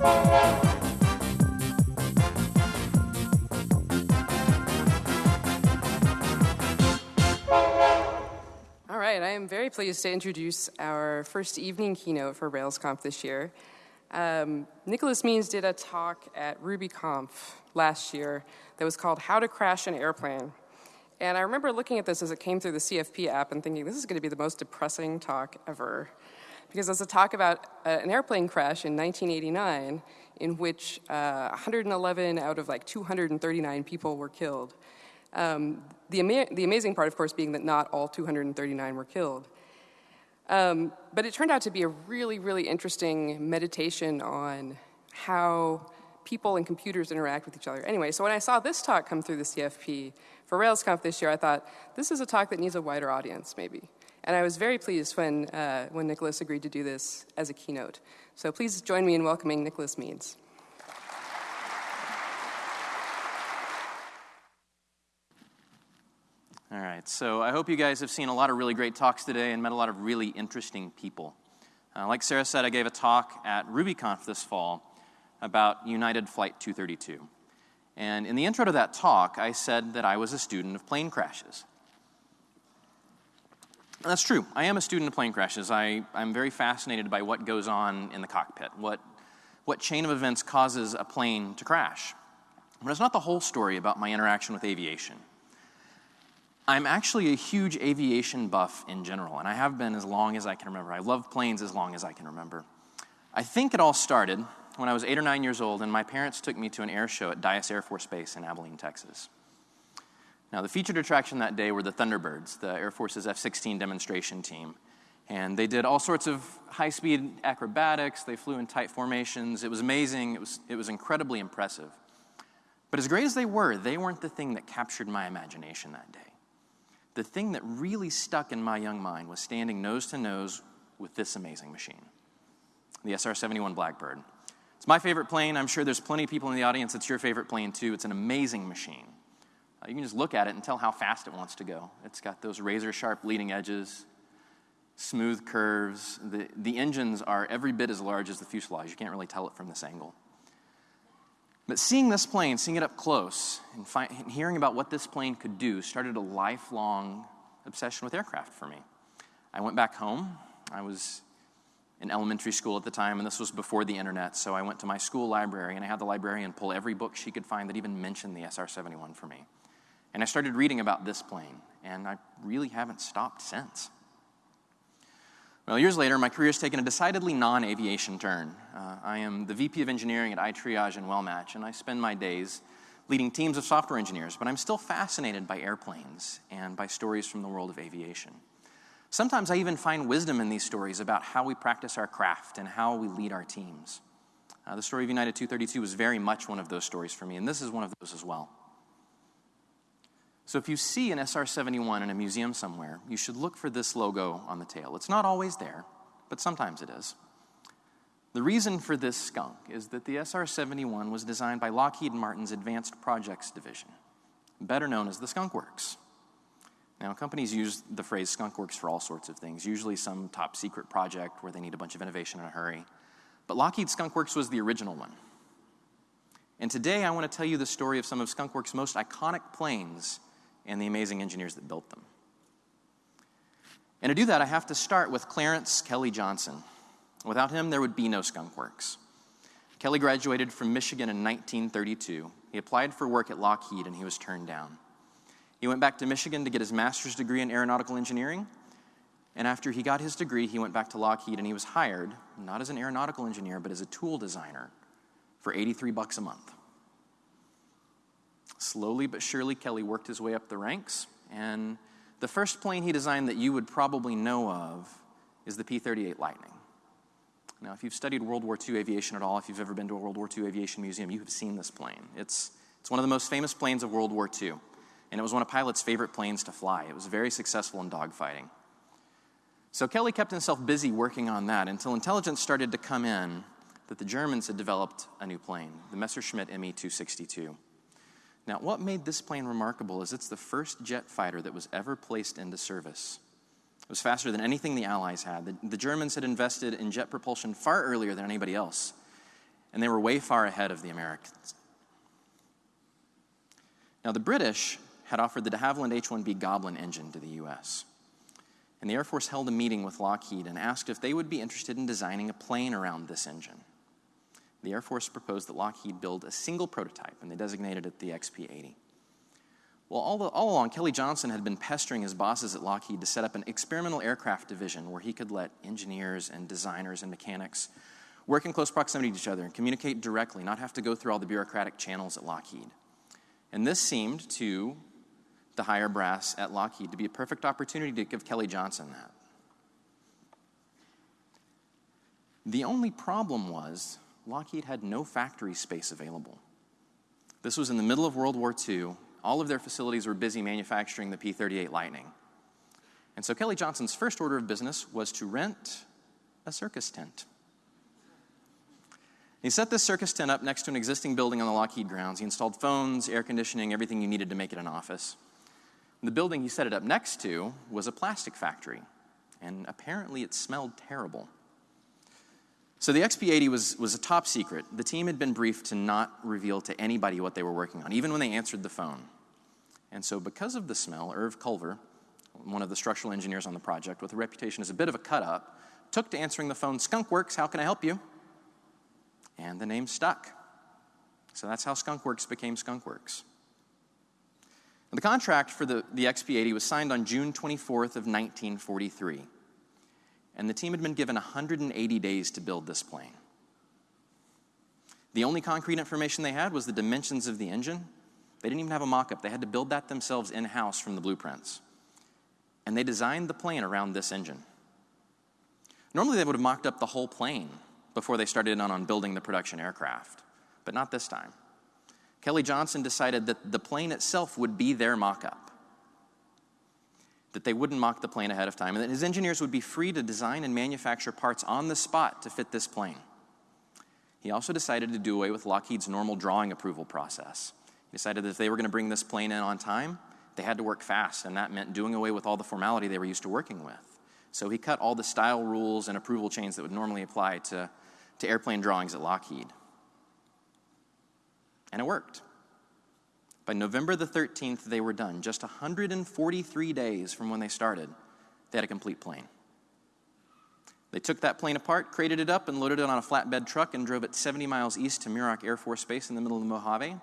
All right, I am very pleased to introduce our first evening keynote for RailsConf this year. Um, Nickolas Means did a talk at RubyConf last year that was called How to Crash an Airplane. And I remember looking at this as it came through the CFP app and thinking, this is going to be the most depressing talk ever. Because it's a talk about uh, an airplane crash in 1989 in which uh, 111 out of like 239 people were killed. Um, the, ama- the amazing part, of course, being that not all 239 were killed. Um, but it turned out to be a really, really interesting meditation on how people and computers interact with each other. Anyway, so when I saw this talk come through the CFP for RailsConf this year, I thought, this is a talk that needs a wider audience, maybe. And I was very pleased when, uh, when Nickolas agreed to do this as a keynote. So please join me in welcoming Nickolas Means. All right, so I hope you guys have seen a lot of really great talks today and met a lot of really interesting people. Uh, like Sarah said, I gave a talk at RubyConf this fall about United Flight 232. And in the intro to that talk, I said that I was a student of plane crashes. That's true. I am a student of plane crashes. I, I'm very fascinated by what goes on in the cockpit, what, what chain of events causes a plane to crash. But it's not the whole story about my interaction with aviation. I'm actually a huge aviation buff in general, and I have been as long as I can remember. I love planes as long as I can remember. I think it all started when I was eight or nine years old, and my parents took me to an air show at Dyess Air Force Base in Abilene, Texas. Now, the featured attraction that day were the Thunderbirds, the Air Force's F 16 demonstration team. And they did all sorts of high speed acrobatics, they flew in tight formations. It was amazing, it was, it was incredibly impressive. But as great as they were, they weren't the thing that captured my imagination that day the thing that really stuck in my young mind was standing nose to nose with this amazing machine the SR 71 Blackbird. It's my favorite plane. I'm sure there's plenty of people in the audience it's your favorite plane too. It's an amazing machine. You can just look at it and tell how fast it wants to go. It's got those razor sharp leading edges, smooth curves. The, the engines are every bit as large as the fuselage. You can't really tell it from this angle. But seeing this plane, seeing it up close, and, and hearing about what this plane could do started a lifelong obsession with aircraft for me. I went back home. I was in elementary school at the time, and this was before the internet, so I went to my school library and I had the librarian pull every book she could find that even mentioned the SR 71 for me. And I started reading about this plane, and I really haven't stopped since. Well, years later, my career has taken a decidedly non aviation turn. Uh, I am the VP of Engineering at iTriage and WellMatch, and I spend my days leading teams of software engineers, but I'm still fascinated by airplanes and by stories from the world of aviation. Sometimes I even find wisdom in these stories about how we practice our craft and how we lead our teams. Uh, the story of United 232 was very much one of those stories for me, and this is one of those as well. So if you see an SR 71 in a museum somewhere, you should look for this logo on the tail. It's not always there, but sometimes it is. The reason for this skunk is that the SR 71 was designed by Lockheed Martin's Advanced Projects Division, better known as the Skunk Works. Now, companies use the phrase skunk works for all sorts of things, usually some top secret project where they need a bunch of innovation in a hurry. But Lockheed Skunk Works was the original one. And today I want to tell you the story of some of Skunk Works' most iconic planes and the amazing engineers that built them. And to do that, I have to start with Clarence Kelly Johnson. Without him, there would be no Skunk Works. Kelly graduated from Michigan in 1932. He applied for work at Lockheed and he was turned down. He went back to Michigan to get his master's degree in aeronautical engineering. And after he got his degree, he went back to Lockheed and he was hired, not as an aeronautical engineer, but as a tool designer for 83 bucks a month. Slowly but surely, Kelly worked his way up the ranks, and the first plane he designed that you would probably know of is the P 38 Lightning. Now, if you've studied World War II aviation at all, if you've ever been to a World War II aviation museum, you have seen this plane. It's, it's one of the most famous planes of World War II, and it was one of pilots' favorite planes to fly. It was very successful in dogfighting. So Kelly kept himself busy working on that until intelligence started to come in that the Germans had developed a new plane, the Messerschmitt Me 262. Now, what made this plane remarkable is it's the first jet fighter that was ever placed into service. It was faster than anything the Allies had. The, the, Germans had invested in jet propulsion far earlier than anybody else. and they were way far ahead of the Americans. Now, the British had offered the de Havilland H 1B Goblin engine to the U.S. And the Air Force held a meeting with Lockheed and asked if they would be interested in designing a plane around this engine. The Air Force proposed that Lockheed build a single prototype, and they designated it the XP 80. Well, all, the, all, along, Kelly Johnson had been pestering his bosses at Lockheed to set up an experimental aircraft division where he could let engineers and designers and mechanics work in close proximity to each other and communicate directly, not have to go through all the bureaucratic channels at Lockheed. And this seemed to the higher brass at Lockheed to be a perfect opportunity to give Kelly Johnson that. The only problem was Lockheed had no factory space available. This was in the middle of World War II. All of their facilities were busy manufacturing the P 38 Lightning. And so Kelly Johnson's first order of business was to rent a circus tent. He set this circus tent up next to an existing building on the Lockheed grounds. He installed phones, air conditioning, everything you needed to make it an office. The building he set it up next to was a plastic factory, and apparently it smelled terrible. So the XP80 was, was a top secret. The team had been briefed to not reveal to anybody what they were working on, even when they answered the phone. And so, because of the smell, Irv Culver, one of the structural engineers on the project, with a reputation as a bit of a cut up, took to answering the phone Skunk Works, how can I help you? And the name stuck. So that's how Skunk Works became Skunk Works. The contract for the, the XP-80 was signed on June 24th of 1943, and the team had been given 180 days to build this plane. The only concrete information they had was the dimensions of the engine. They didn't even have a mock-up. They had to build that themselves in-house from the blueprints. And they designed the plane around this engine. Normally they would have mocked up the whole plane before they started on, on building the production aircraft, but not this time. Kelly Johnson decided that the plane itself would be their mock up, that they wouldn't mock the plane ahead of time, and that his engineers would be free to design and manufacture parts on the spot to fit this plane. He also decided to do away with Lockheed's normal drawing approval process. He decided that if they were going to bring this plane in on time, they had to work fast, and that meant doing away with all the formality they were used to working with. So he cut all the style rules and approval chains that would normally apply to, to airplane drawings at Lockheed. And it worked. By November the 13th, they were done. Just 143 days from when they started, they had a complete plane. They took that plane apart, crated it up, and loaded it on a flatbed truck and drove it 70 miles east to Muroc Air Force Base in the middle of the Mojave.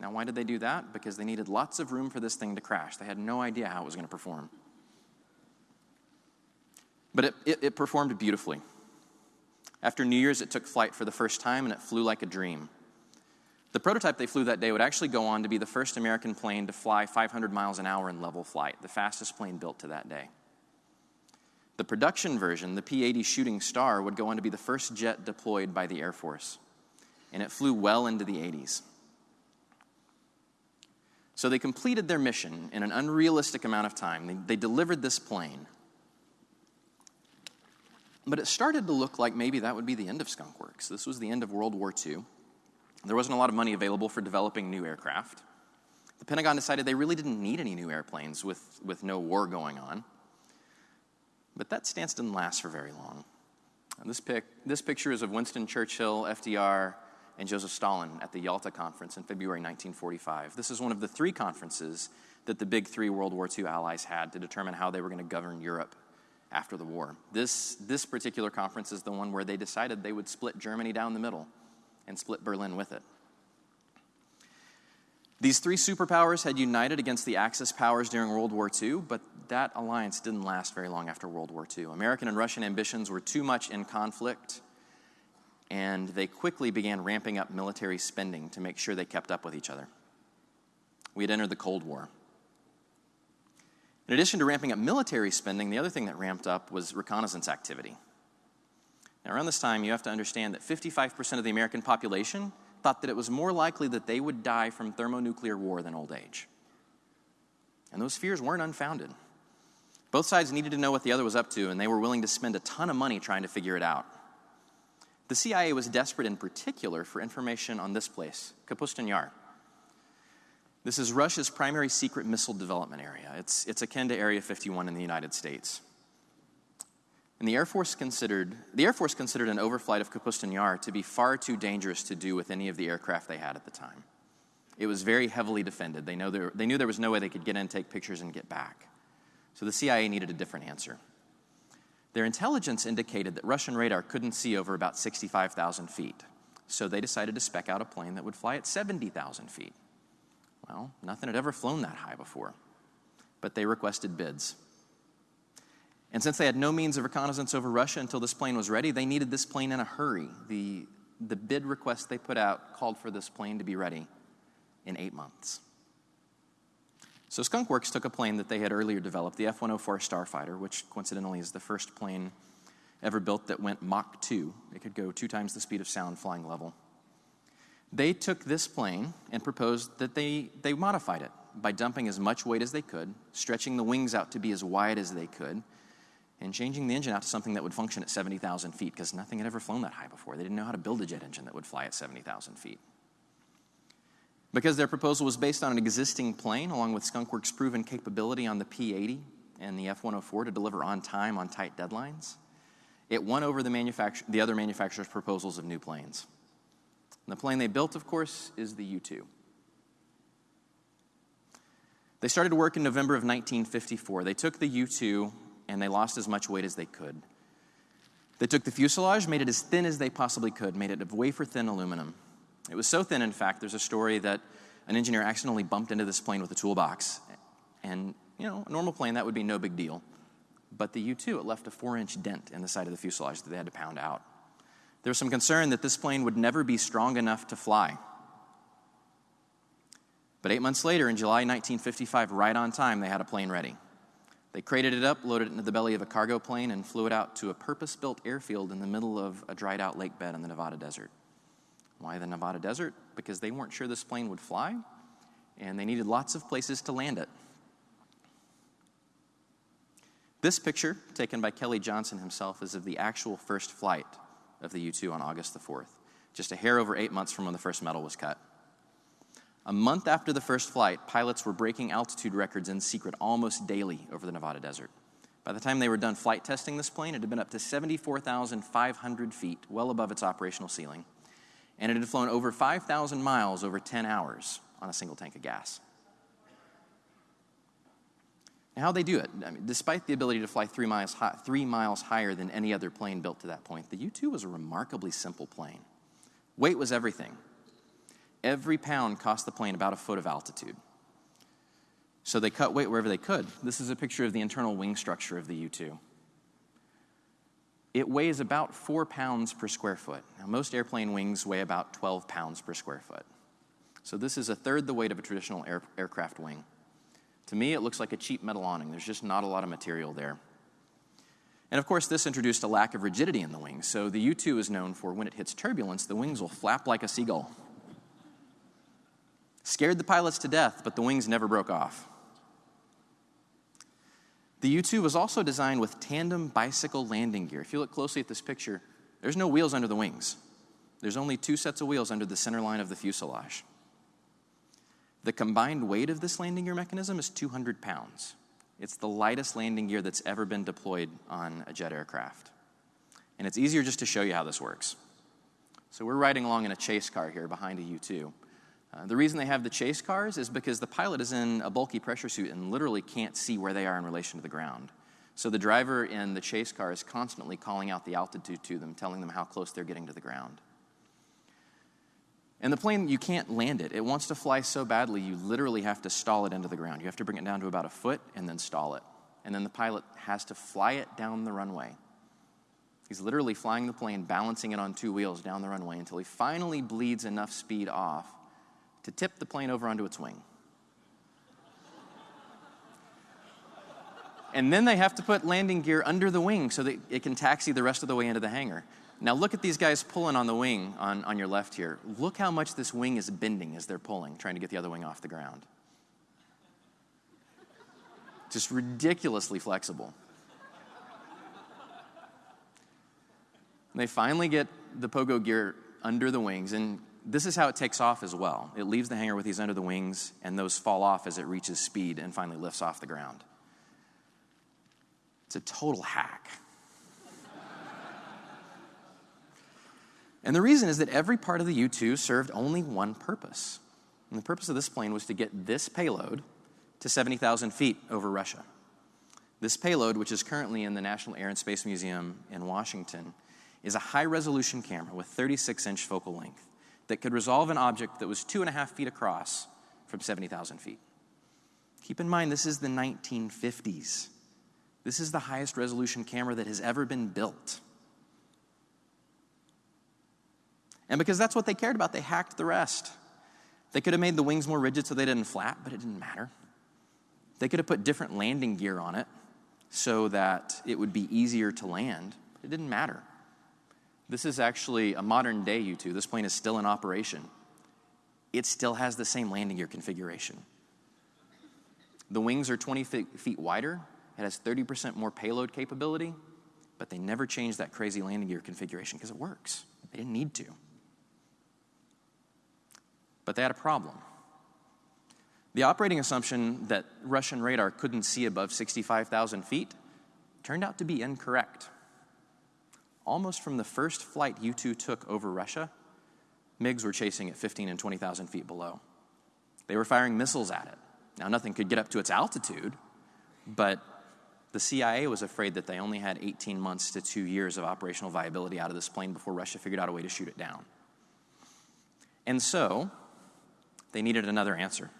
Now, why did they do that? Because they needed lots of room for this thing to crash. They had no idea how it was going to perform. But it, it, it performed beautifully. After New Year's, it took flight for the first time and it flew like a dream. The prototype they flew that day would actually go on to be the first American plane to fly 500 miles an hour in level flight, the fastest plane built to that day. The production version, the P 80 Shooting Star, would go on to be the first jet deployed by the Air Force, and it flew well into the 80s. So they completed their mission in an unrealistic amount of time. They, they delivered this plane. But it started to look like maybe that would be the end of Skunk Works. This was the end of World War II. There wasn't a lot of money available for developing new aircraft. The Pentagon decided they really didn't need any new airplanes with, with no war going on. But that stance didn't last for very long. This, pic, this picture is of Winston Churchill, FDR, and Joseph Stalin at the Yalta Conference in February 1945. This is one of the three conferences that the big three World War II allies had to determine how they were going to govern Europe after the war. This, this particular conference is the one where they decided they would split Germany down the middle and split Berlin with it. These three superpowers had united against the Axis powers during World War II, but that alliance didn't last very long after World War II. American and Russian ambitions were too much in conflict, and they quickly began ramping up military spending to make sure they kept up with each other. We had entered the Cold War. In addition to ramping up military spending, the other thing that ramped up was reconnaissance activity. Now, around this time, you have to understand that 55% of the American population thought that it was more likely that they would die from thermonuclear war than old age. And those fears weren't unfounded. Both sides needed to know what the other was up to, and they were willing to spend a ton of money trying to figure it out. The CIA was desperate in particular for information on this place, Kapustin Yar. This is Russia's primary secret missile development area. It's, it's akin to Area 51 in the United States. And the Air Force considered the Air Force considered an overflight of Kapustin Yar to be far too dangerous to do with any of the aircraft they had at the time. It was very heavily defended. They, know there, they knew there was no way they could get in, take pictures, and get back. So the CIA needed a different answer. Their intelligence indicated that Russian radar couldn't see over about 65,000 feet. So they decided to spec out a plane that would fly at 70,000 feet. Well, nothing had ever flown that high before. But they requested bids. And since they had no means of reconnaissance over Russia until this plane was ready, they needed this plane in a hurry. The, the bid request they put out called for this plane to be ready in eight months. So Skunkworks took a plane that they had earlier developed, the F 104 Starfighter, which coincidentally is the first plane ever built that went Mach 2. It could go two times the speed of sound flying level. They took this plane and proposed that they, they modified it by dumping as much weight as they could, stretching the wings out to be as wide as they could, and changing the engine out to something that would function at 70,000 feet because nothing had ever flown that high before. They didn't know how to build a jet engine that would fly at 70,000 feet. Because their proposal was based on an existing plane, along with Skunkworks' proven capability on the P 80 and the F 104 to deliver on time on tight deadlines, it won over the, the other manufacturers' proposals of new planes. And the plane they built, of course, is the U 2. They started work in November of 1954. They took the U 2 and they lost as much weight as they could. They took the fuselage, made it as thin as they possibly could, made it of wafer thin aluminum. It was so thin, in fact, there's a story that an engineer accidentally bumped into this plane with a toolbox. And, you know, a normal plane, that would be no big deal. But the U 2, it left a four inch dent in the side of the fuselage that they had to pound out. There was some concern that this plane would never be strong enough to fly. But eight months later, in July 1955, right on time, they had a plane ready. They crated it up, loaded it into the belly of a cargo plane, and flew it out to a purpose built airfield in the middle of a dried out lake bed in the Nevada desert. Why the Nevada desert? Because they weren't sure this plane would fly, and they needed lots of places to land it. This picture, taken by Kelly Johnson himself, is of the actual first flight of the U 2 on August the 4th, just a hair over eight months from when the first metal was cut. A month after the first flight, pilots were breaking altitude records in secret almost daily over the Nevada desert. By the time they were done flight testing this plane, it had been up to 74,500 feet, well above its operational ceiling and it had flown over 5,000 miles over 10 hours on a single tank of gas. Now, how'd they do it? I mean, despite the ability to fly three miles, high, three miles higher than any other plane built to that point, the U 2 was a remarkably simple plane. Weight was everything. Every pound cost the plane about a foot of altitude. So they cut weight wherever they could. This is a picture of the internal wing structure of the U 2. It weighs about four pounds per square foot. Now, most airplane wings weigh about 12 pounds per square foot. So, this is a third the weight of a traditional air, aircraft wing. To me, it looks like a cheap metal awning. There's just not a lot of material there. And of course, this introduced a lack of rigidity in the wings. So, the U 2 is known for when it hits turbulence, the wings will flap like a seagull. Scared the pilots to death, but the wings never broke off. The U 2 was also designed with tandem bicycle landing gear. If you look closely at this picture, there's no wheels under the wings. There's only two sets of wheels under the center line of the fuselage. The combined weight of this landing gear mechanism is 200 pounds. It's the lightest landing gear that's ever been deployed on a jet aircraft. And it's easier just to show you how this works. So we're riding along in a chase car here behind a U 2. Uh, the reason they have the chase cars is because the pilot is in a bulky pressure suit and literally can't see where they are in relation to the ground. So the driver in the chase car is constantly calling out the altitude to them, telling them how close they're getting to the ground. And the plane, you can't land it. It wants to fly so badly, you literally have to stall it into the ground. You have to bring it down to about a foot and then stall it. And then the pilot has to fly it down the runway. He's literally flying the plane, balancing it on two wheels down the runway until he finally bleeds enough speed off to tip the plane over onto its wing. And then they have to put landing gear under the wing so that it can taxi the rest of the way into the hangar. Now, look at these guys pulling on the wing on, on your left here. Look how much this wing is bending as they're pulling, trying to get the other wing off the ground. Just ridiculously flexible. And they finally get the pogo gear under the wings, and this is how it takes off as well. It leaves the hangar with these under the wings, and those fall off as it reaches speed and finally lifts off the ground. It's a total hack. and the reason is that every part of the U 2 served only one purpose. And the purpose of this plane was to get this payload to 70,000 feet over Russia. This payload, which is currently in the National Air and Space Museum in Washington, is a high resolution camera with 36 inch focal length that could resolve an object that was two and a half feet across from 70,000 feet. Keep in mind, this is the 1950s. This is the highest resolution camera that has ever been built. And because that's what they cared about, they hacked the rest. They could have made the wings more rigid so they didn't flap, but it didn't matter. They could have put different landing gear on it so that it would be easier to land. It didn't matter. This is actually a modern day U 2. This plane is still in operation. It still has the same landing gear configuration. The wings are 20 feet wider, it has 30% more payload capability, but they never changed that crazy landing gear configuration because it works. They didn't need to. But they had a problem. The operating assumption that Russian radar couldn't see above 65,000 feet turned out to be incorrect. Almost from the first flight U 2 took over Russia, MiGs were chasing at 15 and 20,000 feet below. They were firing missiles at it. Now, nothing could get up to its altitude, but the CIA was afraid that they only had 18 months to two years of operational viability out of this plane before Russia figured out a way to shoot it down. And so, they needed another answer.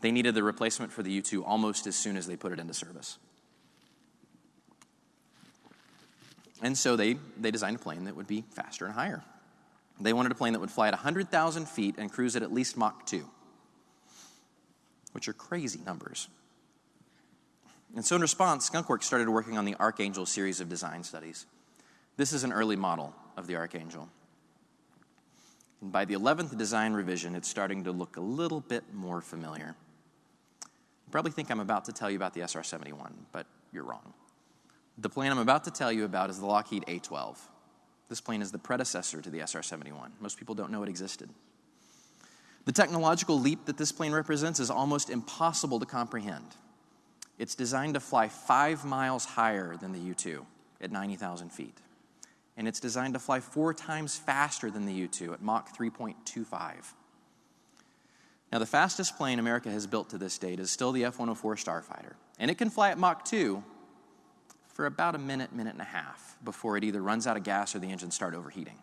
They needed the replacement for the U 2 almost as soon as they put it into service. And so they, they designed a plane that would be faster and higher. They wanted a plane that would fly at 100,000 feet and cruise at at least Mach 2, which are crazy numbers. And so, in response, Skunkworks started working on the Archangel series of design studies. This is an early model of the Archangel. And by the 11th design revision, it's starting to look a little bit more familiar. You probably think I'm about to tell you about the SR 71, but you're wrong. The plane I'm about to tell you about is the Lockheed A 12. This plane is the predecessor to the SR 71. Most people don't know it existed. The technological leap that this plane represents is almost impossible to comprehend. It's designed to fly five miles higher than the U 2 at 90,000 feet. And it's designed to fly four times faster than the U 2 at Mach 3.25. Now, the fastest plane America has built to this date is still the F 104 Starfighter. And it can fly at Mach 2 for about a minute, minute and a half before it either runs out of gas or the engines start overheating.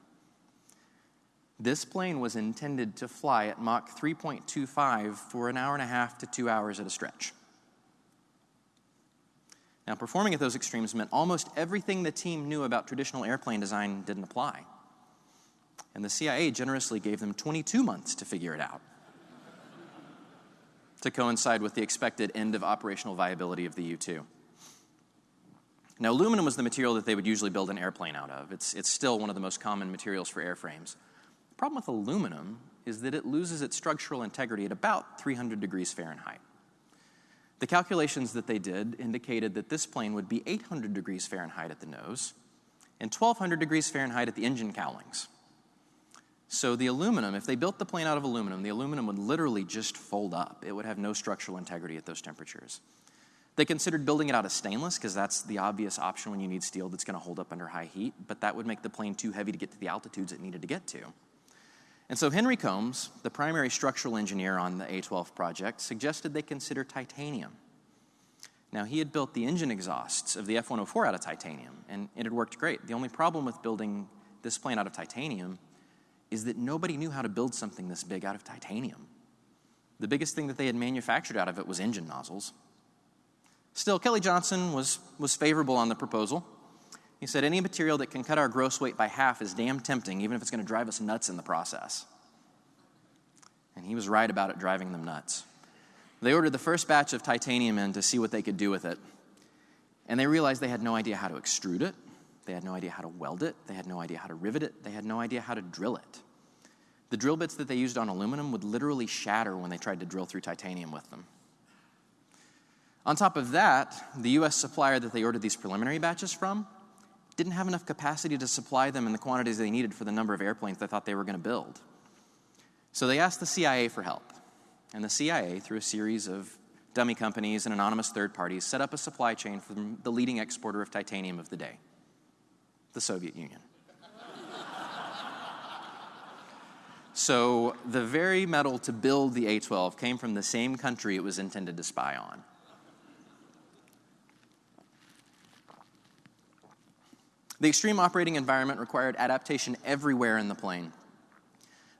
This plane was intended to fly at Mach 3.25 for an hour and a half to two hours at a stretch. Now, performing at those extremes meant almost everything the team knew about traditional airplane design didn't apply. And the CIA generously gave them 22 months to figure it out to coincide with the expected end of operational viability of the U 2. Now, aluminum was the material that they would usually build an airplane out of. It's, it's still one of the most common materials for airframes. The problem with aluminum is that it loses its structural integrity at about 300 degrees Fahrenheit. The calculations that they did indicated that this plane would be 800 degrees Fahrenheit at the nose and 1200 degrees Fahrenheit at the engine cowlings. So the aluminum, if they built the plane out of aluminum, the aluminum would literally just fold up. It would have no structural integrity at those temperatures. They considered building it out of stainless because that's the obvious option when you need steel that's going to hold up under high heat, but that would make the plane too heavy to get to the altitudes it needed to get to. And so Henry Combs, the primary structural engineer on the A12 project, suggested they consider titanium. Now, he had built the engine exhausts of the F 104 out of titanium, and it had worked great. The only problem with building this plane out of titanium is that nobody knew how to build something this big out of titanium. The biggest thing that they had manufactured out of it was engine nozzles. Still, Kelly Johnson was, was favorable on the proposal. He said, Any material that can cut our gross weight by half is damn tempting, even if it's going to drive us nuts in the process. And he was right about it driving them nuts. They ordered the first batch of titanium in to see what they could do with it. And they realized they had no idea how to extrude it, they had no idea how to weld it, they had no idea how to rivet it, they had no idea how to drill it. The drill bits that they used on aluminum would literally shatter when they tried to drill through titanium with them. On top of that, the US supplier that they ordered these preliminary batches from didn't have enough capacity to supply them in the quantities they needed for the number of airplanes they thought they were going to build. So they asked the CIA for help. And the CIA, through a series of dummy companies and anonymous third parties, set up a supply chain from the leading exporter of titanium of the day the Soviet Union. So the very metal to build the A 12 came from the same country it was intended to spy on. The extreme operating environment required adaptation everywhere in the plane.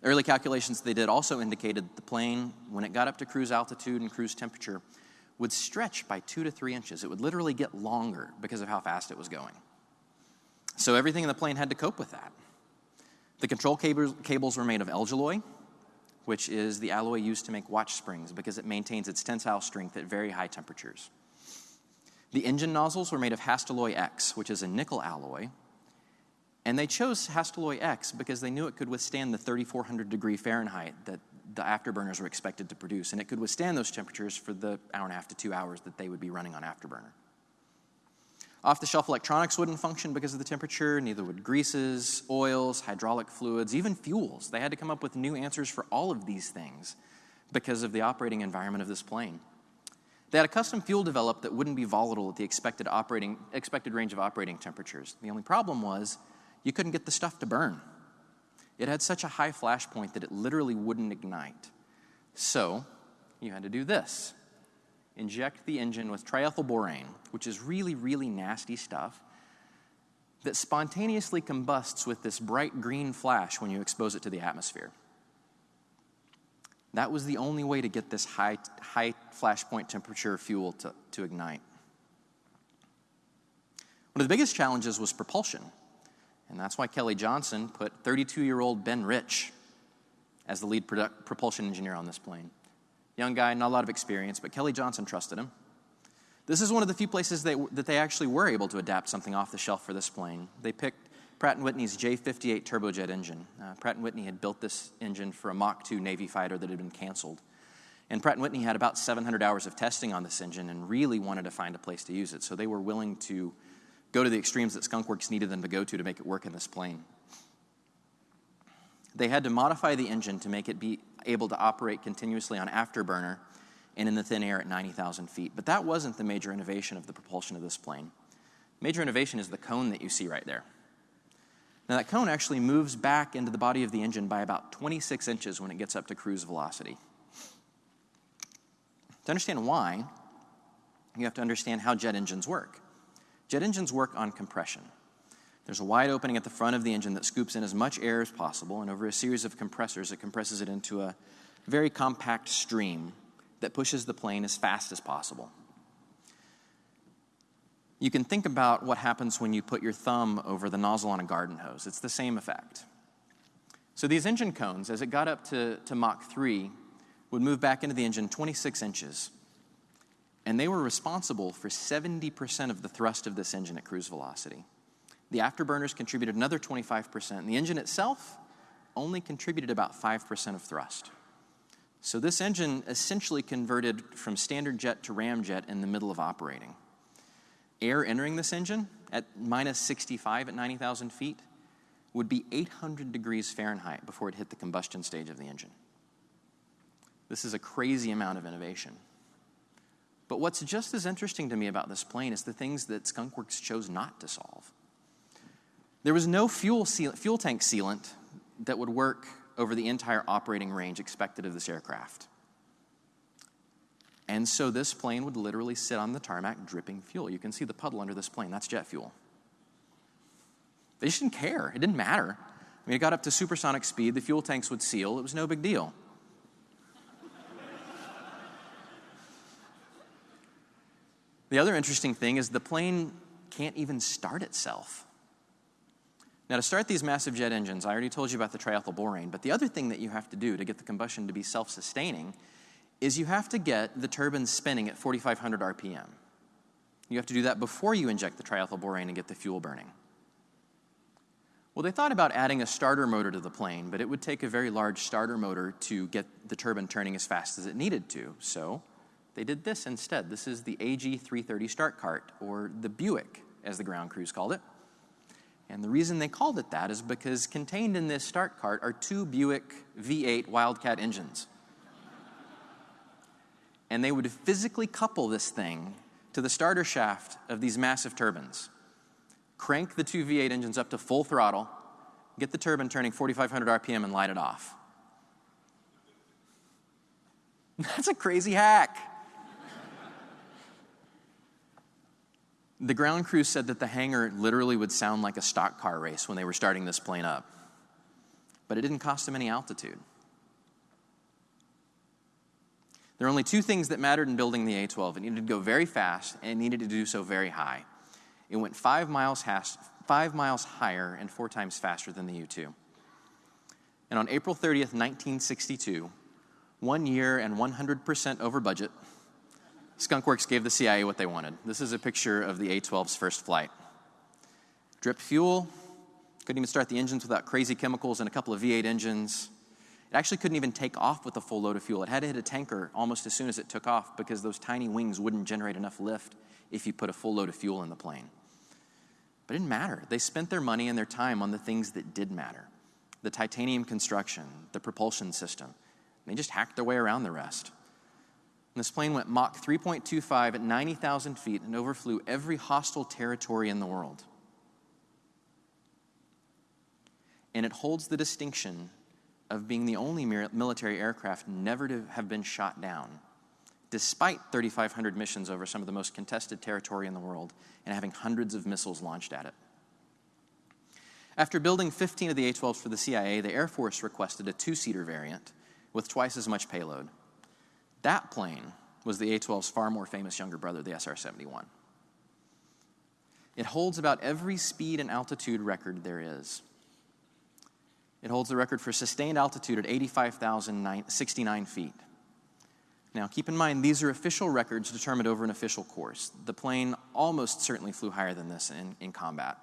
Early calculations they did also indicated that the plane, when it got up to cruise altitude and cruise temperature, would stretch by two to three inches. It would literally get longer because of how fast it was going. So everything in the plane had to cope with that. The control cables were made of Elgiloy, which is the alloy used to make watch springs because it maintains its tensile strength at very high temperatures. The engine nozzles were made of Hastelloy X, which is a nickel alloy. And they chose Hastelloy X because they knew it could withstand the 3,400 degree Fahrenheit that the afterburners were expected to produce. And it could withstand those temperatures for the hour and a half to two hours that they would be running on afterburner. Off the shelf electronics wouldn't function because of the temperature, neither would greases, oils, hydraulic fluids, even fuels. They had to come up with new answers for all of these things because of the operating environment of this plane. They had a custom fuel developed that wouldn't be volatile at the expected, operating, expected range of operating temperatures. The only problem was you couldn't get the stuff to burn. It had such a high flash point that it literally wouldn't ignite. So you had to do this inject the engine with triethylborane, which is really, really nasty stuff that spontaneously combusts with this bright green flash when you expose it to the atmosphere. That was the only way to get this high, high flash point temperature fuel to, to ignite. One of the biggest challenges was propulsion, and that's why Kelly Johnson put 32 year old Ben Rich as the lead propulsion engineer on this plane. Young guy, not a lot of experience, but Kelly Johnson trusted him. This is one of the few places they, that they actually were able to adapt something off the shelf for this plane. They picked Pratt & Whitney's J58 turbojet engine. Uh, Pratt & Whitney had built this engine for a Mach 2 Navy fighter that had been canceled. And Pratt & Whitney had about 700 hours of testing on this engine and really wanted to find a place to use it. So they were willing to go to the extremes that Skunkworks needed them to go to to make it work in this plane. They had to modify the engine to make it be able to operate continuously on afterburner and in the thin air at 90,000 feet. But that wasn't the major innovation of the propulsion of this plane. Major innovation is the cone that you see right there. Now, that cone actually moves back into the body of the engine by about 26 inches when it gets up to cruise velocity. To understand why, you have to understand how jet engines work. Jet engines work on compression. There's a wide opening at the front of the engine that scoops in as much air as possible, and over a series of compressors, it compresses it into a very compact stream that pushes the plane as fast as possible you can think about what happens when you put your thumb over the nozzle on a garden hose. It's the same effect. So these engine cones, as it got up to, to Mach 3, would move back into the engine 26 inches. And they were responsible for 70% of the thrust of this engine at cruise velocity. The afterburners contributed another 25%, and the engine itself only contributed about 5% of thrust. So this engine essentially converted from standard jet to ramjet in the middle of operating air entering this engine at minus 65 at 90,000 feet would be 800 degrees Fahrenheit before it hit the combustion stage of the engine. This is a crazy amount of innovation. But what's just as interesting to me about this plane is the things that Skunkworks chose not to solve. There was no fuel, fuel tank sealant that would work over the entire operating range expected of this aircraft. And so this plane would literally sit on the tarmac dripping fuel. You can see the puddle under this plane. That's jet fuel. They just didn't care. It didn't matter. I mean, it got up to supersonic speed. The fuel tanks would seal. It was no big deal. the other interesting thing is the plane can't even start itself. Now, to start these massive jet engines, I already told you about the triethylborane, but the other thing that you have to do to get the combustion to be self sustaining is you have to get the turbine spinning at 4,500 RPM. You have to do that before you inject the triethylborane and get the fuel burning. Well, they thought about adding a starter motor to the plane, but it would take a very large starter motor to get the turbine turning as fast as it needed to. So they did this instead. This is the AG 330 start cart, or the Buick, as the ground crews called it. And the reason they called it that is because contained in this start cart are two Buick V8 Wildcat engines and they would physically couple this thing to the starter shaft of these massive turbines, crank the two V8 engines up to full throttle, get the turbine turning 4,500 RPM, and light it off. That's a crazy hack. the ground crew said that the hangar literally would sound like a stock car race when they were starting this plane up, but it didn't cost them any altitude. There were only two things that mattered in building the A 12 it needed to go very fast, and it needed to do so very high. It went five miles, has- five miles higher and four times faster than the U 2. And on April 30th, 1962, one year and 100% over budget, Skunkworks gave the CIA what they wanted. This is a picture of the A 12's first flight. Drip fuel, couldn't even start the engines without crazy chemicals and a couple of V8 engines. It actually couldn't even take off with a full load of fuel. It had to hit a tanker almost as soon as it took off because those tiny wings wouldn't generate enough lift if you put a full load of fuel in the plane. But it didn't matter. They spent their money and their time on the things that did matter the titanium construction, the propulsion system. They just hacked their way around the rest. And this plane went Mach 3.25 at 90,000 feet and overflew every hostile territory in the world. And it holds the distinction of being the only military aircraft never to have been shot down, despite 3,500 missions over some of the most contested territory in the world and having hundreds of missiles launched at it. After building 15 of the A 12s for the CIA, the Air Force requested a two seater variant with twice as much payload. That plane was the A 12's far more famous younger brother, the SR 71. It holds about every speed and altitude record there is. It holds the record for sustained altitude at 85,069 feet. Now, keep in mind, these are official records determined over an official course. The plane almost certainly flew higher than this in, in combat.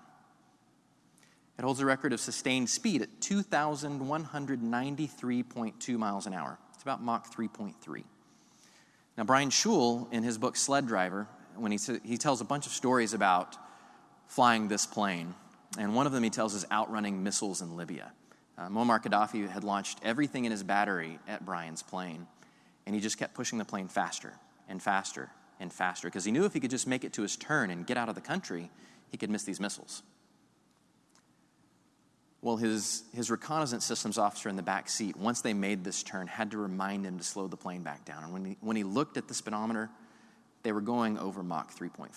It holds a record of sustained speed at 2,193.2 miles an hour. It's about Mach 3.3. Now, Brian Shul, in his book Sled Driver, when he, he tells a bunch of stories about flying this plane, and one of them he tells is outrunning missiles in Libya. Uh, Muammar Gaddafi had launched everything in his battery at Brian's plane, and he just kept pushing the plane faster and faster and faster because he knew if he could just make it to his turn and get out of the country, he could miss these missiles. Well, his, his reconnaissance systems officer in the back seat, once they made this turn, had to remind him to slow the plane back down. And when he, when he looked at the speedometer, they were going over Mach 3.5.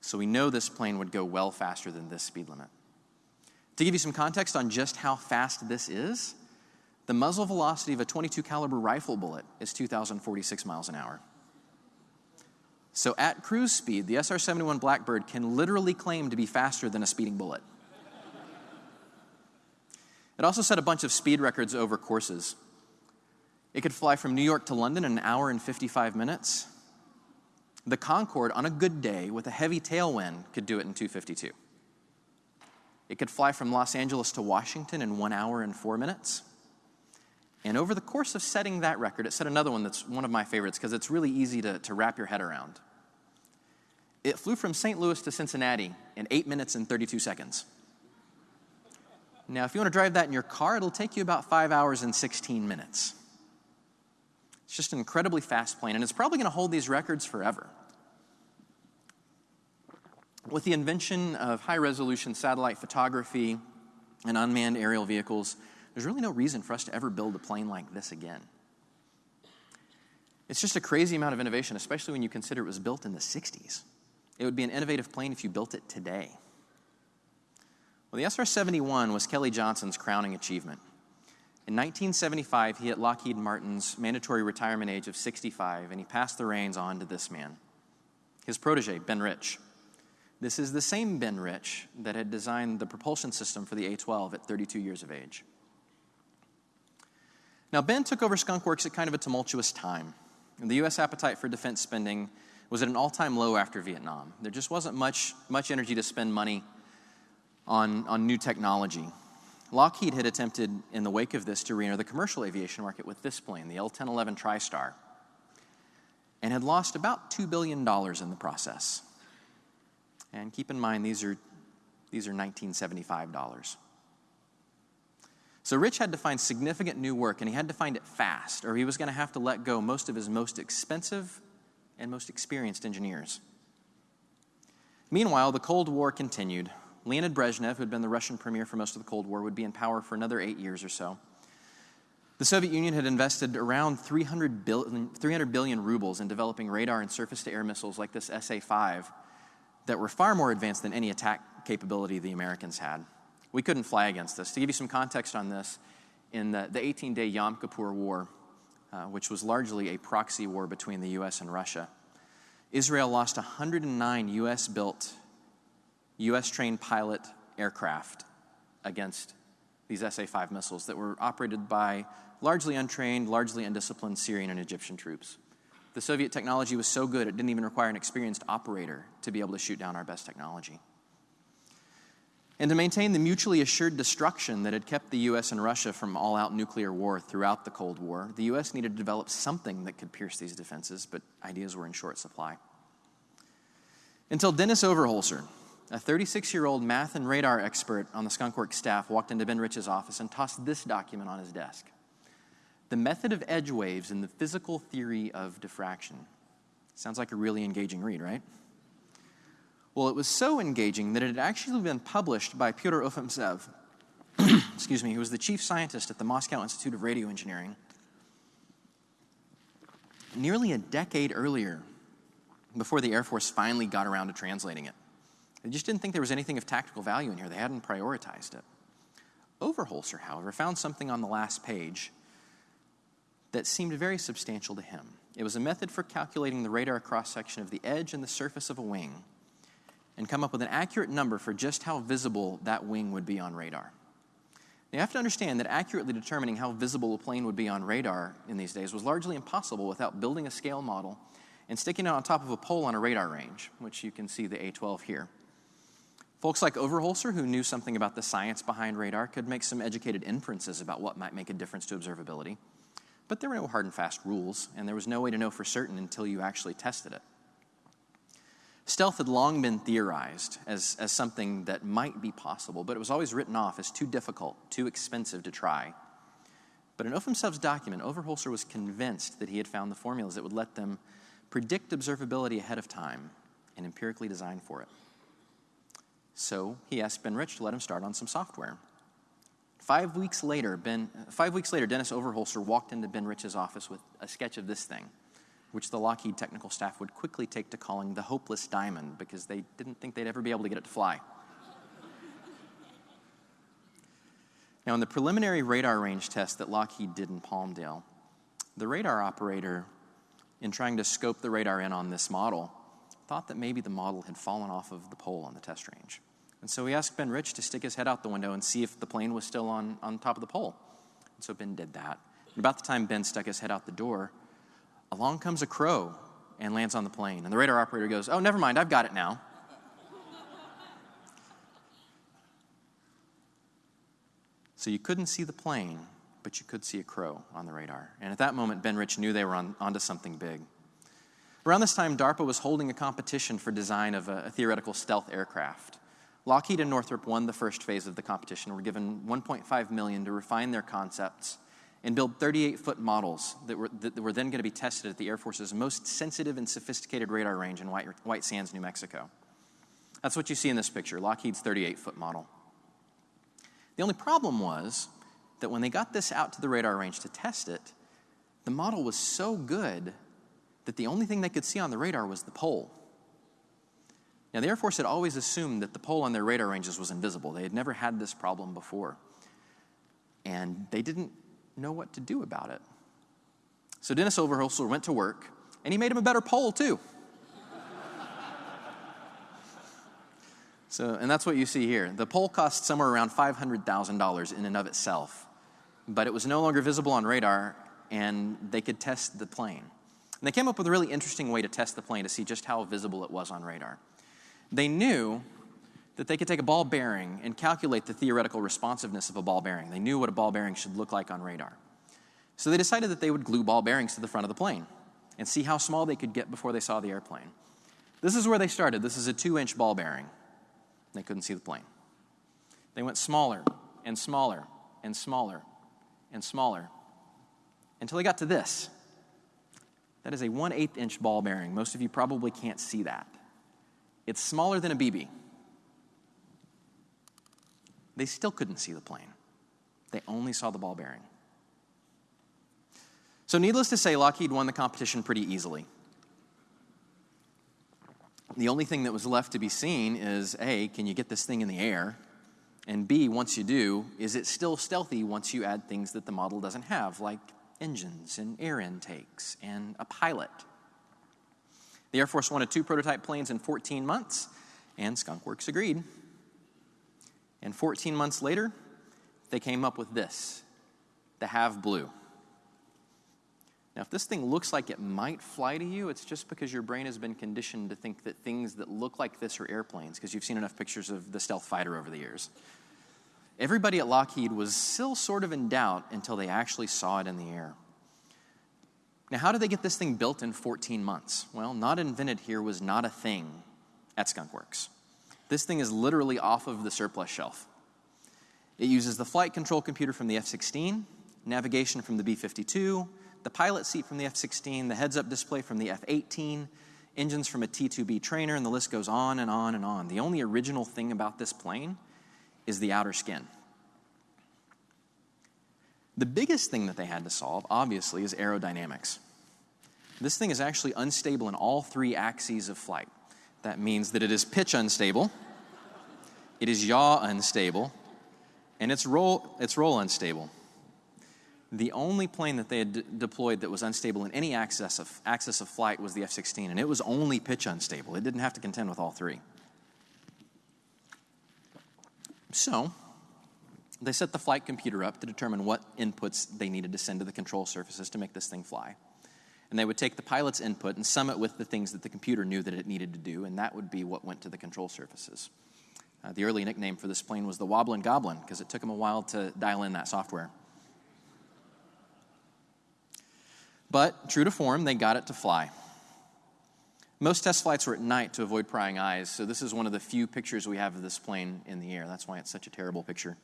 So we know this plane would go well faster than this speed limit. To give you some context on just how fast this is, the muzzle velocity of a 22 caliber rifle bullet is 2046 miles an hour. So at cruise speed, the SR-71 Blackbird can literally claim to be faster than a speeding bullet. It also set a bunch of speed records over courses. It could fly from New York to London in an hour and 55 minutes. The Concorde, on a good day with a heavy tailwind, could do it in 252. It could fly from Los Angeles to Washington in one hour and four minutes. And over the course of setting that record, it set another one that's one of my favorites because it's really easy to, to wrap your head around. It flew from St. Louis to Cincinnati in 8 minutes and 32 seconds. Now, if you want to drive that in your car, it'll take you about five hours and 16 minutes. It's just an incredibly fast plane, and it's probably going to hold these records forever. With the invention of high resolution satellite photography and unmanned aerial vehicles, there's really no reason for us to ever build a plane like this again. It's just a crazy amount of innovation, especially when you consider it was built in the 60s. It would be an innovative plane if you built it today. Well, the SR 71 was Kelly Johnson's crowning achievement. In 1975, he hit Lockheed Martin's mandatory retirement age of 65, and he passed the reins on to this man, his protege, Ben Rich. This is the same Ben Rich that had designed the propulsion system for the A 12 at 32 years of age. Now, Ben took over Skunk Works at kind of a tumultuous time. The U.S. appetite for defense spending was at an all time low after Vietnam. There just wasn't much, much energy to spend money on, on new technology. Lockheed had attempted, in the wake of this, to re enter the commercial aviation market with this plane, the L 1011 TriStar, and had lost about $2 billion in the process. And keep in mind, these are, these are 1975 dollars. So Rich had to find significant new work, and he had to find it fast, or he was going to have to let go most of his most expensive and most experienced engineers. Meanwhile, the Cold War continued. Leonid Brezhnev, who had been the Russian premier for most of the Cold War, would be in power for another eight years or so. The Soviet Union had invested around 300 billion, 300 billion rubles in developing radar and surface to air missiles like this SA 5 that were far more advanced than any attack capability the Americans had. We couldn't fly against this. To give you some context on this, in the, the 18 day Yom Kippur War, uh, which was largely a proxy war between the US and Russia, Israel lost 109 US built, US trained pilot aircraft against these SA 5 missiles that were operated by largely untrained, largely undisciplined Syrian and Egyptian troops. The Soviet technology was so good, it didn't even require an experienced operator to be able to shoot down our best technology. And to maintain the mutually assured destruction that had kept the US and Russia from all out nuclear war throughout the Cold War, the US needed to develop something that could pierce these defenses, but ideas were in short supply. Until Denys Overholser, a 36 year old math and radar expert on the Skunk Works staff, walked into Ben Rich's office and tossed this document on his desk The Method of Edge Waves and the Physical Theory of Diffraction. Sounds like a really engaging read, right? Well, it was so engaging that it had actually been published by Pyotr Ufimtsev, excuse me, who was the chief scientist at the Moscow Institute of Radio Engineering, nearly a decade earlier, before the Air Force finally got around to translating it. They just didn't think there was anything of tactical value in here. They hadn't prioritized it. Overholser, however, found something on the last page that seemed very substantial to him. It was a method for calculating the radar cross section of the edge and the surface of a wing and come up with an accurate number for just how visible that wing would be on radar. Now, you have to understand that accurately determining how visible a plane would be on radar in these days was largely impossible without building a scale model and sticking it on top of a pole on a radar range, which you can see the A12 here. Folks like Overholser, who knew something about the science behind radar, could make some educated inferences about what might make a difference to observability. But there were no hard and fast rules, and there was no way to know for certain until you actually tested it. Stealth had long been theorized as, as something that might be possible, but it was always written off as too difficult, too expensive to try. But in Ufimtsev's document, Overholser was convinced that he had found the formulas that would let them predict observability ahead of time and empirically design for it. So he asked Ben Rich to let him start on some software. Five weeks later, ben, five weeks later, Denys Overholser walked into Ben Rich's office with a sketch of this thing which the Lockheed technical staff would quickly take to calling the hopeless diamond because they didn't think they'd ever be able to get it to fly. now, in the preliminary radar range test that Lockheed did in Palmdale, the radar operator, in trying to scope the radar in on this model, thought that maybe the model had fallen off of the pole on the test range. And so he asked Ben Rich to stick his head out the window and see if the plane was still on, on top of the pole. And so Ben did that. And about the time Ben stuck his head out the door, along comes a crow and lands on the plane. And the radar operator goes, Oh, never mind, I've got it now. so you couldn't see the plane, but you could see a crow on the radar. And at that moment, Ben Rich knew they were on, onto something big. Around this time, DARPA was holding a competition for design of a, a theoretical stealth aircraft. Lockheed and Northrop won the first phase of the competition, were given 1.5 million to refine their concepts and build 38 foot models that were, that were then going to be tested at the Air Force's most sensitive and sophisticated radar range in White, White Sands, New Mexico. That's what you see in this picture Lockheed's 38 foot model. The only problem was that when they got this out to the radar range to test it, the model was so good that the only thing they could see on the radar was the pole. Now, the Air Force had always assumed that the pole on their radar ranges was invisible. They had never had this problem before. And they didn't know what to do about it. So Denys Overholser went to work, and he made him a better pole, too. so, and that's what you see here. The pole cost somewhere around $500,000 in and of itself, but it was no longer visible on radar, and they could test the plane. And they came up with a really interesting way to test the plane to see just how visible it was on radar. They knew that they could take a ball bearing and calculate the theoretical responsiveness of a ball bearing. They knew what a ball bearing should look like on radar. So they decided that they would glue ball bearings to the front of the plane and see how small they could get before they saw the airplane. This is where they started. This is a two inch ball bearing. They couldn't see the plane. They went smaller and smaller and smaller and smaller until they got to this. That is a 1 8 inch ball bearing. Most of you probably can't see that. It's smaller than a BB. They still couldn't see the plane, they only saw the ball bearing. So, needless to say, Lockheed won the competition pretty easily. The only thing that was left to be seen is A, can you get this thing in the air? And B, once you do, is it still stealthy once you add things that the model doesn't have, like engines and air intakes and a pilot? The Air Force wanted two prototype planes in 14 months, and Skunk Works agreed. And 14 months later, they came up with this the Have Blue. Now, if this thing looks like it might fly to you, it's just because your brain has been conditioned to think that things that look like this are airplanes, because you've seen enough pictures of the stealth fighter over the years. Everybody at Lockheed was still sort of in doubt until they actually saw it in the air. Now, how did they get this thing built in 14 months? Well, not invented here was not a thing at Skunkworks. This thing is literally off of the surplus shelf. It uses the flight control computer from the F 16, navigation from the B 52, the pilot seat from the F 16, the heads up display from the F 18, engines from a T 2B trainer, and the list goes on and on and on. The only original thing about this plane is the outer skin. The biggest thing that they had to solve, obviously, is aerodynamics. This thing is actually unstable in all three axes of flight. That means that it is pitch unstable, it is yaw unstable, and it's roll, it's roll unstable. The only plane that they had deployed that was unstable in any axis of, axis of flight was the F 16, and it was only pitch unstable. It didn't have to contend with all three. So, they set the flight computer up to determine what inputs they needed to send to the control surfaces to make this thing fly. And they would take the pilot's input and sum it with the things that the computer knew that it needed to do, and that would be what went to the control surfaces. Uh, the early nickname for this plane was the Wobblin' Goblin because it took them a while to dial in that software. But true to form, they got it to fly. Most test flights were at night to avoid prying eyes, so this is one of the few pictures we have of this plane in the air. That's why it's such a terrible picture.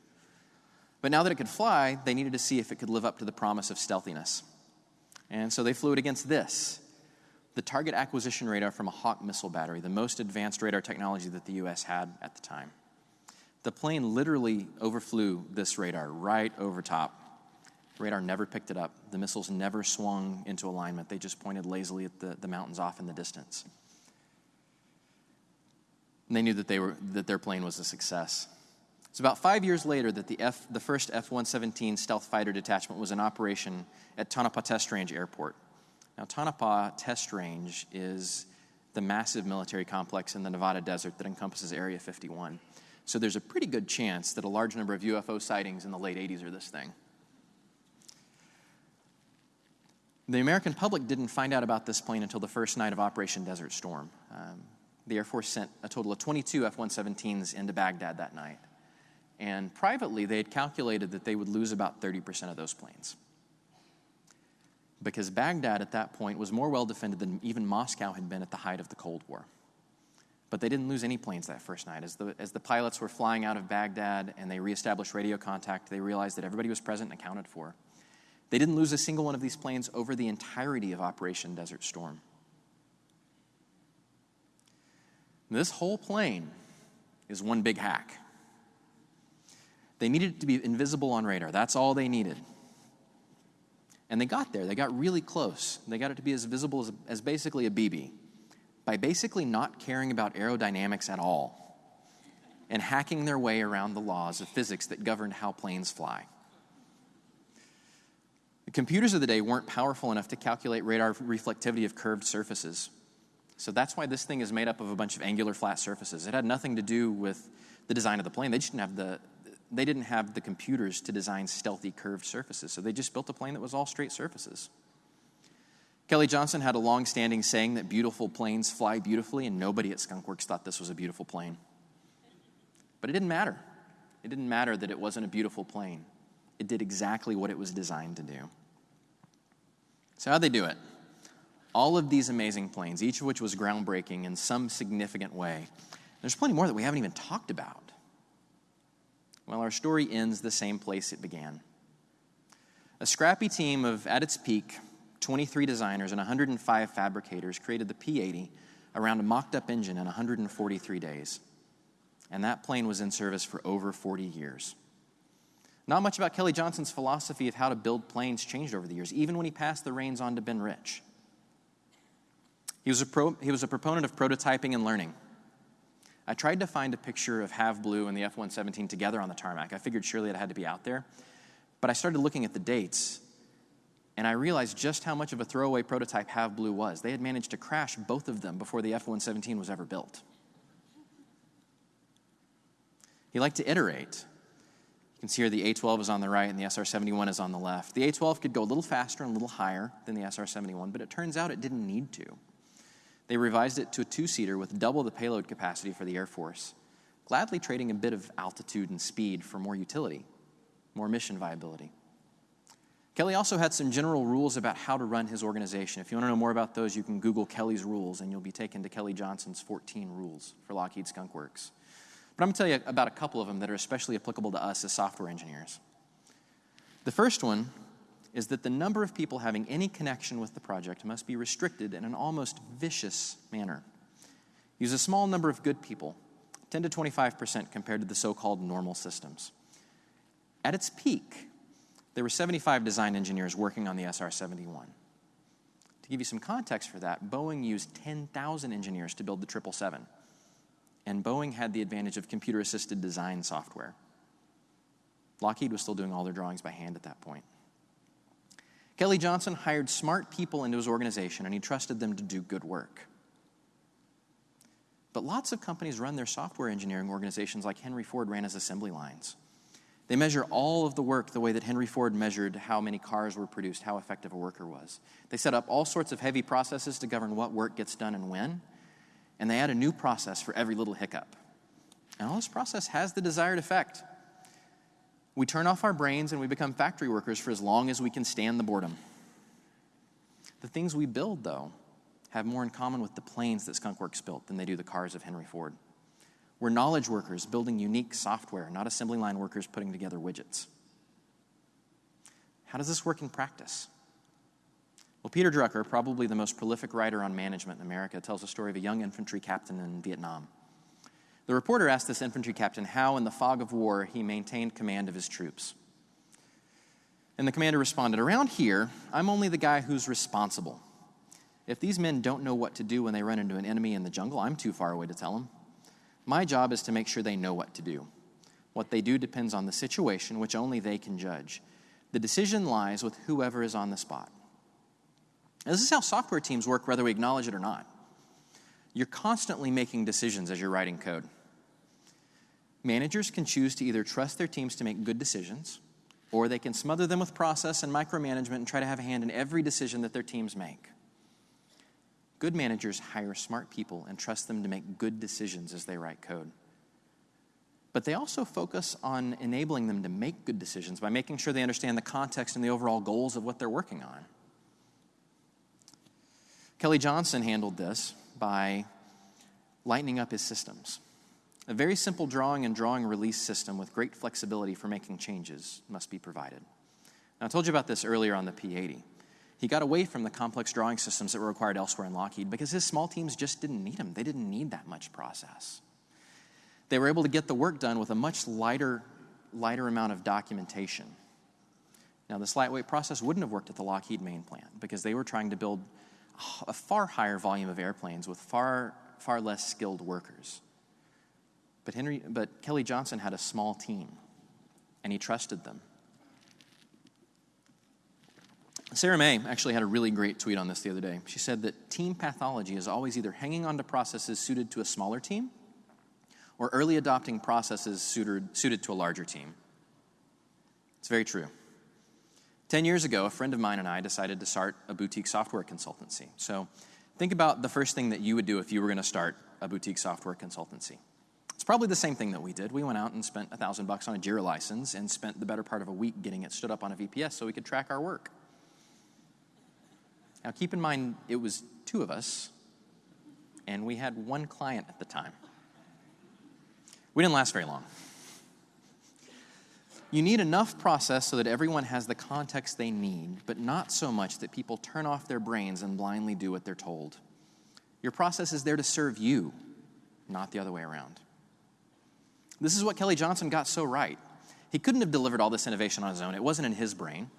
But now that it could fly, they needed to see if it could live up to the promise of stealthiness. And so they flew it against this the target acquisition radar from a Hawk missile battery, the most advanced radar technology that the US had at the time. The plane literally overflew this radar right over top. Radar never picked it up. The missiles never swung into alignment. They just pointed lazily at the, the mountains off in the distance. And they knew that, they were, that their plane was a success. It's about five years later that the, F, the first F 117 stealth fighter detachment was in operation at Tonopah Test Range Airport. Now, Tonopah Test Range is the massive military complex in the Nevada desert that encompasses Area 51. So there's a pretty good chance that a large number of UFO sightings in the late 80s are this thing. The American public didn't find out about this plane until the first night of Operation Desert Storm. Um, the Air Force sent a total of 22 F 117s into Baghdad that night. And privately, they had calculated that they would lose about 30% of those planes. Because Baghdad at that point was more well defended than even Moscow had been at the height of the Cold War. But they didn't lose any planes that first night. As the, as the pilots were flying out of Baghdad and they reestablished radio contact, they realized that everybody was present and accounted for. They didn't lose a single one of these planes over the entirety of Operation Desert Storm. This whole plane is one big hack. They needed it to be invisible on radar. That's all they needed. And they got there. They got really close. They got it to be as visible as, as basically a BB by basically not caring about aerodynamics at all and hacking their way around the laws of physics that governed how planes fly. The computers of the day weren't powerful enough to calculate radar reflectivity of curved surfaces. So that's why this thing is made up of a bunch of angular flat surfaces. It had nothing to do with the design of the plane. They just didn't have the, they didn't have the computers to design stealthy curved surfaces, so they just built a plane that was all straight surfaces. Kelly Johnson had a long standing saying that beautiful planes fly beautifully, and nobody at Skunkworks thought this was a beautiful plane. But it didn't matter. It didn't matter that it wasn't a beautiful plane, it did exactly what it was designed to do. So, how'd they do it? All of these amazing planes, each of which was groundbreaking in some significant way. There's plenty more that we haven't even talked about. Well, our story ends the same place it began. A scrappy team of, at its peak, 23 designers and 105 fabricators created the P 80 around a mocked up engine in 143 days. And that plane was in service for over 40 years. Not much about Kelly Johnson's philosophy of how to build planes changed over the years, even when he passed the reins on to Ben Rich. He was a, pro, he was a proponent of prototyping and learning. I tried to find a picture of Have Blue and the F 117 together on the tarmac. I figured surely it had to be out there. But I started looking at the dates, and I realized just how much of a throwaway prototype Have Blue was. They had managed to crash both of them before the F 117 was ever built. He liked to iterate. You can see here the A12 is on the right and the SR 71 is on the left. The A12 could go a little faster and a little higher than the SR 71, but it turns out it didn't need to. They revised it to a two seater with double the payload capacity for the Air Force, gladly trading a bit of altitude and speed for more utility, more mission viability. Kelly also had some general rules about how to run his organization. If you want to know more about those, you can Google Kelly's rules and you'll be taken to Kelly Johnson's 14 rules for Lockheed Skunk Works. But I'm going to tell you about a couple of them that are especially applicable to us as software engineers. The first one is that the number of people having any connection with the project must be restricted in an almost vicious manner. Use a small number of good people, 10 to 25% compared to the so called normal systems. At its peak, there were 75 design engineers working on the SR 71. To give you some context for that, Boeing used 10,000 engineers to build the 777, and Boeing had the advantage of computer assisted design software. Lockheed was still doing all their drawings by hand at that point. Kelly Johnson hired smart people into his organization and he trusted them to do good work. But lots of companies run their software engineering organizations like Henry Ford ran his assembly lines. They measure all of the work the way that Henry Ford measured how many cars were produced, how effective a worker was. They set up all sorts of heavy processes to govern what work gets done and when, and they add a new process for every little hiccup. And all this process has the desired effect. We turn off our brains and we become factory workers for as long as we can stand the boredom. The things we build, though, have more in common with the planes that Skunkworks built than they do the cars of Henry Ford. We're knowledge workers building unique software, not assembly line workers putting together widgets. How does this work in practice? Well, Peter Drucker, probably the most prolific writer on management in America, tells the story of a young infantry captain in Vietnam. The reporter asked this infantry captain how, in the fog of war, he maintained command of his troops. And the commander responded, Around here, I'm only the guy who's responsible. If these men don't know what to do when they run into an enemy in the jungle, I'm too far away to tell them. My job is to make sure they know what to do. What they do depends on the situation, which only they can judge. The decision lies with whoever is on the spot. And this is how software teams work, whether we acknowledge it or not. You're constantly making decisions as you're writing code. Managers can choose to either trust their teams to make good decisions, or they can smother them with process and micromanagement and try to have a hand in every decision that their teams make. Good managers hire smart people and trust them to make good decisions as they write code. But they also focus on enabling them to make good decisions by making sure they understand the context and the overall goals of what they're working on. Kelly Johnson handled this by lightening up his systems. A very simple drawing and drawing release system with great flexibility for making changes must be provided. Now, I told you about this earlier on the P 80. He got away from the complex drawing systems that were required elsewhere in Lockheed because his small teams just didn't need them. They didn't need that much process. They were able to get the work done with a much lighter, lighter amount of documentation. Now, this lightweight process wouldn't have worked at the Lockheed main plant because they were trying to build a far higher volume of airplanes with far, far less skilled workers. But, Henry, but Kelly Johnson had a small team, and he trusted them. Sarah Mei actually had a really great tweet on this the other day. She said that team pathology is always either hanging on to processes suited to a smaller team or early adopting processes suited, suited to a larger team. It's very true. Ten years ago, a friend of mine and I decided to start a boutique software consultancy. So think about the first thing that you would do if you were going to start a boutique software consultancy. It's probably the same thing that we did. We went out and spent a thousand bucks on a Jira license and spent the better part of a week getting it stood up on a VPS so we could track our work. Now, keep in mind, it was two of us, and we had one client at the time. We didn't last very long. You need enough process so that everyone has the context they need, but not so much that people turn off their brains and blindly do what they're told. Your process is there to serve you, not the other way around. This is what Kelly Johnson got so right. He couldn't have delivered all this innovation on his own, it wasn't in his brain.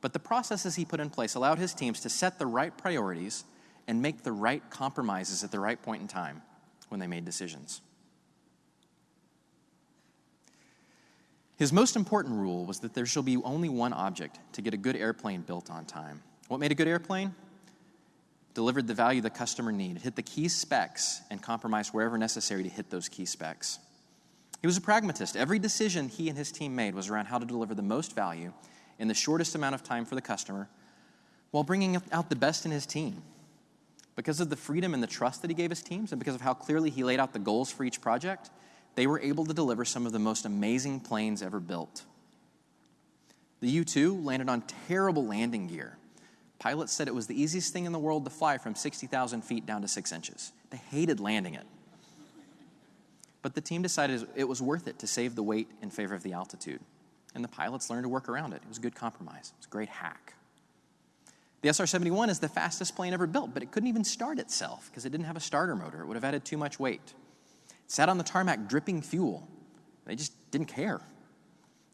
But the processes he put in place allowed his teams to set the right priorities and make the right compromises at the right point in time when they made decisions. His most important rule was that there shall be only one object to get a good airplane built on time. What made a good airplane? Delivered the value the customer needed, hit the key specs, and compromised wherever necessary to hit those key specs. He was a pragmatist. Every decision he and his team made was around how to deliver the most value in the shortest amount of time for the customer while bringing out the best in his team. Because of the freedom and the trust that he gave his teams, and because of how clearly he laid out the goals for each project, they were able to deliver some of the most amazing planes ever built. The U 2 landed on terrible landing gear. Pilots said it was the easiest thing in the world to fly from 60,000 feet down to six inches. They hated landing it. But the team decided it was worth it to save the weight in favor of the altitude and the pilots learned to work around it. It was a good compromise, it was a great hack. The SR 71 is the fastest plane ever built, but it couldn't even start itself because it didn't have a starter motor. It would have added too much weight. It sat on the tarmac dripping fuel. They just didn't care.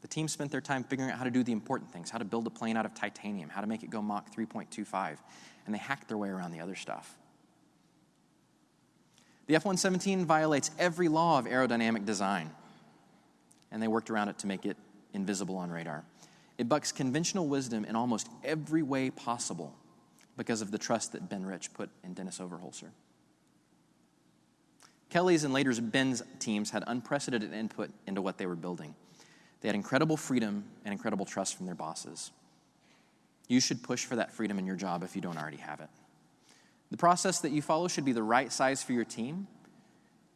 The team spent their time figuring out how to do the important things how to build a plane out of titanium, how to make it go Mach 3.25, and they hacked their way around the other stuff. The F 117 violates every law of aerodynamic design, and they worked around it to make it invisible on radar. It bucks conventional wisdom in almost every way possible because of the trust that Ben Rich put in Denys Overholser. Kelly's and later Ben's teams had unprecedented input into what they were building. They had incredible freedom and incredible trust from their bosses. You should push for that freedom in your job if you don't already have it. The process that you follow should be the right size for your team,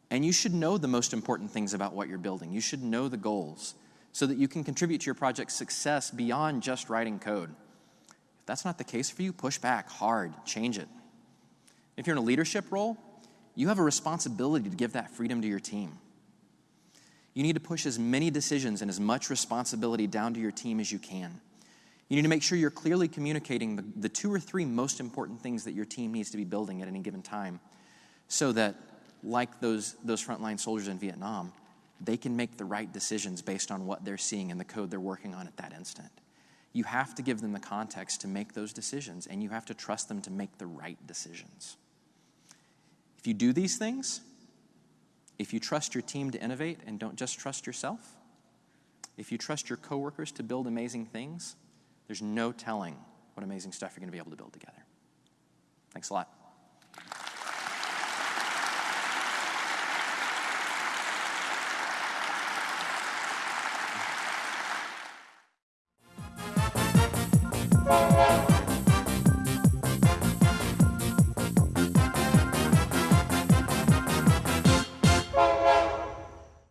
and you should know the most important things about what you're building. You should know the goals so that you can contribute to your project's success beyond just writing code. If that's not the case for you, push back hard, change it. If you're in a leadership role, you have a responsibility to give that freedom to your team. You need to push as many decisions and as much responsibility down to your team as you can. You need to make sure you're clearly communicating the, the, two or three most important things that your team needs to be building at any given time so that, like those, those frontline soldiers in Vietnam, they can make the right decisions based on what they're seeing and the code they're working on at that instant. You have to give them the context to make those decisions, and you have to trust them to make the right decisions. If you do these things, if you trust your team to innovate and don't just trust yourself, if you trust your coworkers to build amazing things, there's no telling what amazing stuff you're going to be able to build together. Thanks a lot.